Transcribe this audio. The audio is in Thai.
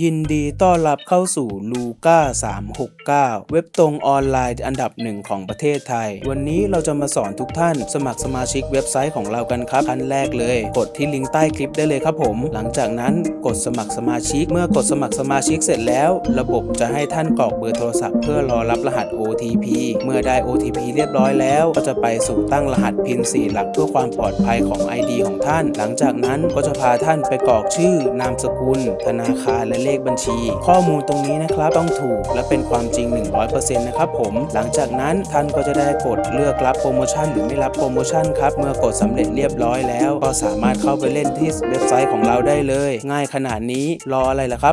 ยินดีต้อนรับเข้าสู่ลูก้า369 เว็บตรงออนไลน์อันดับหนึ่งของประเทศไทย วันนี้เราจะมาสอนทุกท่าน สมัครสมาชิกเว็บไซต์ของเรากันครับขั้นแรกเลย กดที่ลิงก์ใต้คลิปได้เลยครับผม หลังจากนั้นกดสมัครสมาชิก เมื่อกดสมัครสมาชิกเสร็จแล้ว ระบบจะให้ท่านกรอกเบอร์โทรศัพท์เพื่อรอรับรหัส OTP เมื่อได้ OTP เรียบร้อยแล้ว ก็จะไปสู่ตั้งรหัส PIN 4หลักเพื่อความปลอดภัยของ ID ของท่าน หลังจากนั้นก็จะพาท่านไปกรอกชื่อนามสกุล ธนาคารและเลขบัญชี ข้อมูลตรงนี้นะครับต้องถูกและเป็นความจริง 100%นะครับผมหลังจากนั้นท่านก็จะได้กดเลือกรับโปรโมชั่นหรือไม่รับโปรโมชั่นครับเมื่อกดสำเร็จเรียบร้อยแล้ว ก็สามารถเข้าไปเล่นที่เว็บไซต์ของเราได้เลย ง่ายขนาดนี้รออะไรล่ะครับ